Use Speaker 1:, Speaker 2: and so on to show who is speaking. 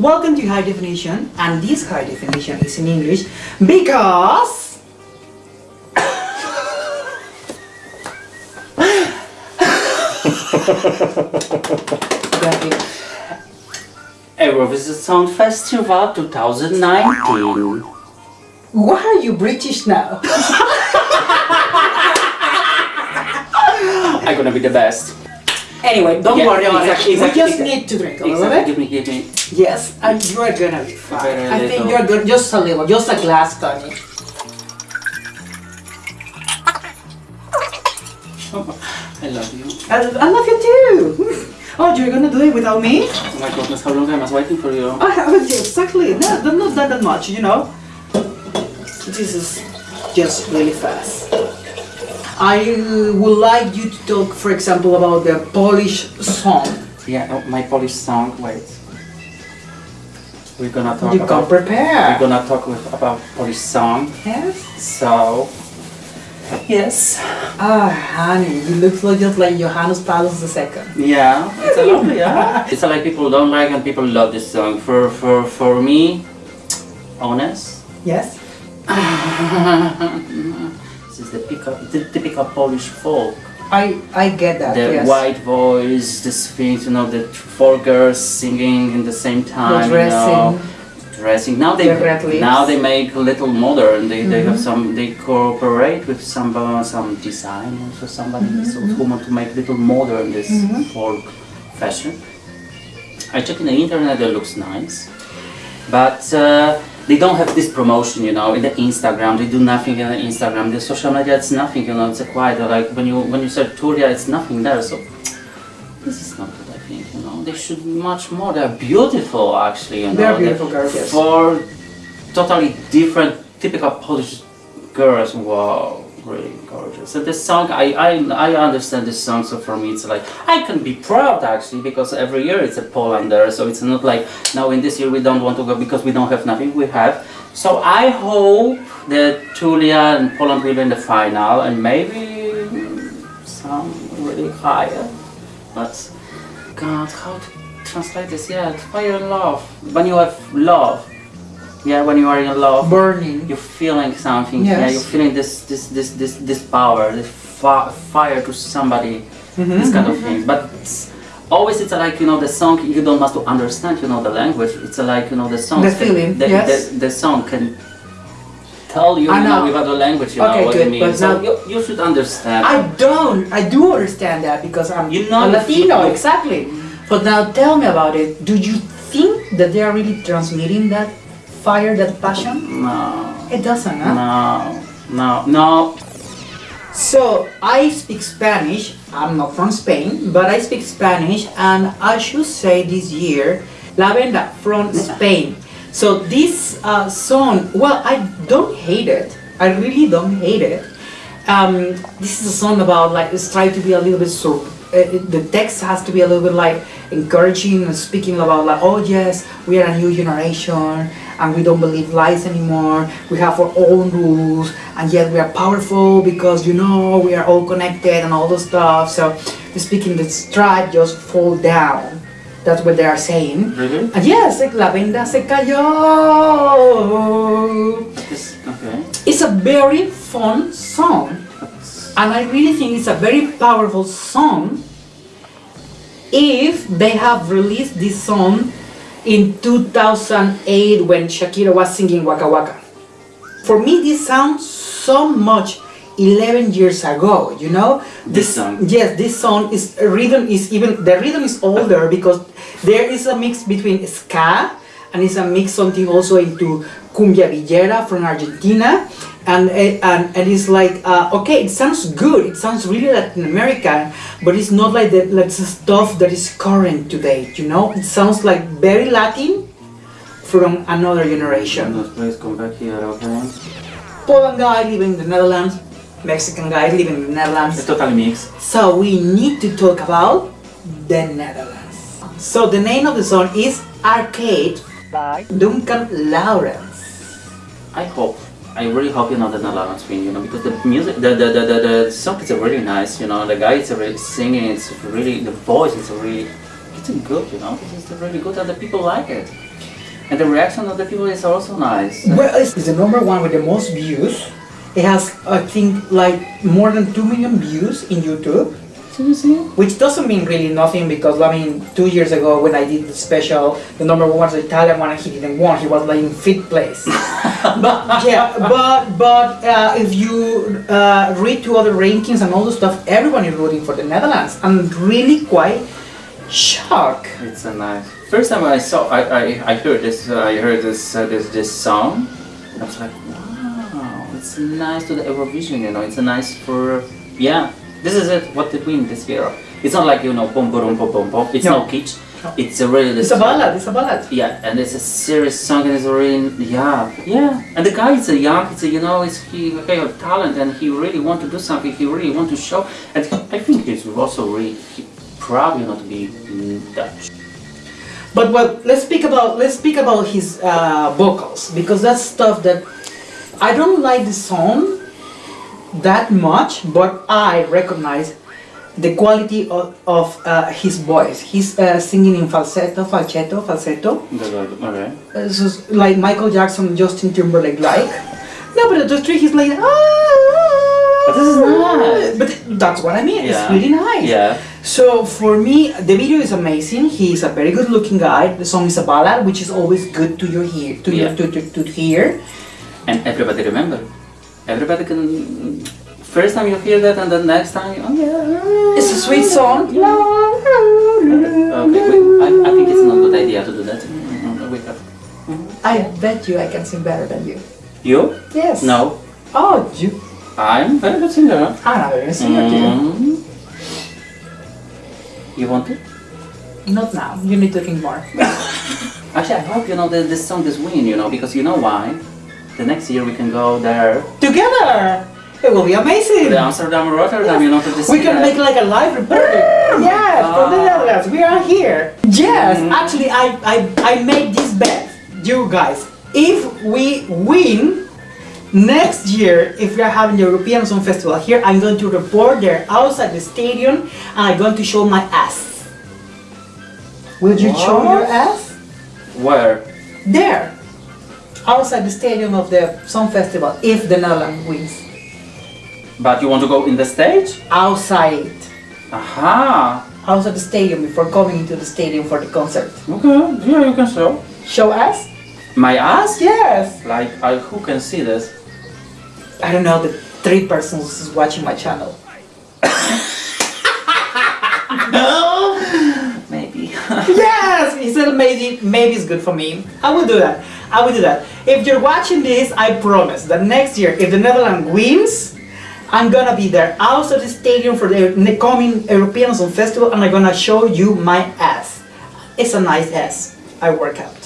Speaker 1: Welcome to High Definition, and this High Definition is in English because
Speaker 2: Eurovision Song Festival 2019.
Speaker 1: Why are you British now?
Speaker 2: I'm gonna be the best.
Speaker 1: Anyway, don't
Speaker 2: Yeah,
Speaker 1: worry about
Speaker 2: exactly,
Speaker 1: it. We just need to drink a little
Speaker 2: Exactly,
Speaker 1: bit.
Speaker 2: give me, give me.
Speaker 1: Yes, and you are gonna be fine. I think you're good. Just a little, just a glass, Tony.
Speaker 2: I love you.
Speaker 1: I, I love you too. Oh, you're gonna do it without me?
Speaker 2: Oh my goodness, how long I was waiting for you?
Speaker 1: I haven't exactly. No, not not that, that much, you know. This is just really fast. I would like you to talk, for example, about the Polish song.
Speaker 2: Yeah, oh, my Polish song, wait. We're gonna talk
Speaker 1: You
Speaker 2: about... We're gonna talk with, about Polish song.
Speaker 1: Yes.
Speaker 2: So... Yes.
Speaker 1: Ah, honey, you look like just like Johannes Paulus II.
Speaker 2: Yeah, it's a lovely, yeah. It's like people don't like and people love this song. For, for, for me, honest,
Speaker 1: Yes.
Speaker 2: is the typical, the typical Polish folk.
Speaker 1: I I get that.
Speaker 2: the
Speaker 1: yes.
Speaker 2: white voice, the thing, you know, the four girls singing in the same time, you know, dressing. Now they
Speaker 1: The
Speaker 2: now they make a little modern. They, they have
Speaker 1: Mhm.
Speaker 2: some they cooperate with some uh, some designers or somebody
Speaker 1: Mm-hmm.
Speaker 2: so who want to make little modern this
Speaker 1: Mhm.
Speaker 2: folk fashion. I check in the internet. It looks nice, but. Uh, they don't have this promotion, you know, in the Instagram. They do nothing in the Instagram. The social media, it's nothing, you know. It's a quiet. Like when you when you search Tulia, it's nothing there. So this is not what I think, you know. They should be much more. They're beautiful, actually, you know.
Speaker 1: They're beautiful girls, yes.
Speaker 2: For totally different, typical Polish girls. Wow, really gorgeous. And this song, I, I, I understand this song, so for me it's like, I can be proud actually, because every year it's a Poland there, so it's not like, now in this year we don't want to go because we don't have nothing, we have. So I hope that Tulia and Poland will be in the final, and maybe some really higher. But God, how to translate this? Yeah, fire love. When you have love, yeah, when you are in love,
Speaker 1: Burning.
Speaker 2: you're feeling something. Yeah, you're feeling this, this, this, this, this power, this fire to somebody,
Speaker 1: Mhm,
Speaker 2: this kind of thing. But it's, always it's like you know the song. You don't must to understand, you know, the language. It's like you know the song.
Speaker 1: The feeling,
Speaker 2: The,
Speaker 1: yes.
Speaker 2: the, the song can tell you,
Speaker 1: I
Speaker 2: you know,
Speaker 1: know.
Speaker 2: without the language, you know
Speaker 1: Okay,
Speaker 2: what
Speaker 1: good,
Speaker 2: it means.
Speaker 1: but
Speaker 2: So
Speaker 1: now-
Speaker 2: you, you should understand.
Speaker 1: I don't. I do understand that because I'm
Speaker 2: You know
Speaker 1: a Latino,
Speaker 2: people.
Speaker 1: exactly. But now tell me about it. Do you think that they are really transmitting that fire, that passion?
Speaker 2: no,
Speaker 1: It doesn't, huh?
Speaker 2: no, no, no.
Speaker 1: So I speak Spanish. I'm not from Spain, but I speak Spanish, and I should say this year, La Venda from Spain. So this uh, song, well, I don't hate it. I really don't hate it. Um, this is a song about like it's trying to be a little bit so. Uh, the text has to be a little bit like encouraging and speaking about like oh yes we are a new generation and we don't believe lies anymore. We have our own rules and yet we are powerful because you know we are all connected and all the stuff. So speaking the stripe just fall down. That's what they are saying.
Speaker 2: Really?
Speaker 1: and yes like la venda se cayó.
Speaker 2: Okay.
Speaker 1: it's a very fun song and I really think it's a very powerful song if they have released this song in 2008 when Shakira was singing Waka Waka. For me, this sounds so much 11 years ago, you know?
Speaker 2: This song?
Speaker 1: Yes, this song is rhythm is even the rhythm is older because there is a mix between ska and it's a mix something also into cumbia villera from Argentina and eh, and, and it's like uh, okay it sounds good it sounds really Latin American but it's not like the like the stuff that is current today you know it sounds like very Latin from another generation
Speaker 2: please come back here, okay?
Speaker 1: Poland guy living in the Netherlands Mexican guy living in the Netherlands
Speaker 2: It's totally mixed.
Speaker 1: so we need to talk about the Netherlands. So the name of the song is Arcade by Duncan Lawrence.
Speaker 2: I hope. I really hope you know that the Netherlands win, you know, because the music, the the, the, the, the song is really nice, you know, the guy is really singing, it's really, the voice is really, it's good, you know, it's really good and the people like it. And the reaction of the people is also nice.
Speaker 1: Well, it's the number one with the most views. It has, I think, like more than 2 million views in YouTube.
Speaker 2: Seriously?
Speaker 1: Which doesn't mean really nothing because, I mean, two years ago when I did the special, the number one was the Italian one and he didn't win. He was like in fifth place. but yeah, but but uh, if you uh, read to other rankings and all the stuff, everyone is rooting for the Netherlands. I'm really quite shocked.
Speaker 2: It's a nice. First time I saw, I, I, I heard this, uh, I heard this, uh, this, this song. I was like, wow, it's nice to the Eurovision, you know. It's a nice for, yeah. This is it. What did win this year? It's not like you know, boom, boom, boom, boom, boom. It's
Speaker 1: No.
Speaker 2: no kitsch.
Speaker 1: No.
Speaker 2: It's a really.
Speaker 1: It's a ballad. It's a ballad.
Speaker 2: Yeah, and it's a serious song, and it's really yeah, yeah. And the guy is a young, it's a you know, it's he okay of talent, and he really want to do something. He really want to show, and I think he's also really he know, to be Dutch.
Speaker 1: But well, let's speak about let's speak about his uh, vocals because that's stuff that I don't like the song that much, but I recognize the quality of, of uh, his voice. He's uh, singing in falsetto, falsetto, falsetto.
Speaker 2: Okay.
Speaker 1: Uh, so it's like Michael Jackson, Justin Timberlake, like. No, but the three he's like. Ah,
Speaker 2: But this is nice.
Speaker 1: But that's what I mean. It's really nice.
Speaker 2: Yeah.
Speaker 1: So for me, the video is amazing. He's a very good looking guy. The song is a ballad, which is always good to your hear, to your
Speaker 2: Yeah.
Speaker 1: to, to, to hear.
Speaker 2: And everybody remember. Everybody can. First time you hear that, and the next time, oh yeah.
Speaker 1: It's a sweet song.
Speaker 2: Okay, wait, I, I think it's not a good idea to do that. Mm, up.
Speaker 1: I bet you I can sing better than you.
Speaker 2: You?
Speaker 1: Yes.
Speaker 2: No.
Speaker 1: Oh, you.
Speaker 2: I'm very good singer.
Speaker 1: I'm not singer you.
Speaker 2: Mm. You want to?
Speaker 1: Not now. You need to think more.
Speaker 2: Actually, I hope you know that this song is win, you know, because you know why? The next year we can go there
Speaker 1: Together, it will be amazing.
Speaker 2: the Amsterdam or Rotterdam, you know, to this.
Speaker 1: We can make like a live reporting. Yes, from the
Speaker 2: Ah.
Speaker 1: Netherlands. We are here. Yes,
Speaker 2: Mhm.
Speaker 1: actually, I, I, I made this bet, you guys. If we win next year, if we are having the European Song Festival here, I'm going to report there outside the stadium and I'm going to show my ass. Will you show your ass?
Speaker 2: Where?
Speaker 1: There, outside the stadium of the Song Festival, if the Netherlands wins.
Speaker 2: But you want to go in the stage?
Speaker 1: Outside.
Speaker 2: Aha.
Speaker 1: outside the stadium before coming into the stadium for the concert.
Speaker 2: Okay. Yeah, you can show.
Speaker 1: Show us?
Speaker 2: My ass?
Speaker 1: Yes!
Speaker 2: Like, I, who can see this?
Speaker 1: I don't know, the three persons is watching my channel. Said maybe, maybe it's good for me. I will do that. I will do that. If you're watching this, I promise that next year, if the Netherlands wins, I'm gonna be there outside the stadium for the coming European Song Festival and I'm gonna show you my ass. It's a nice ass. I work out.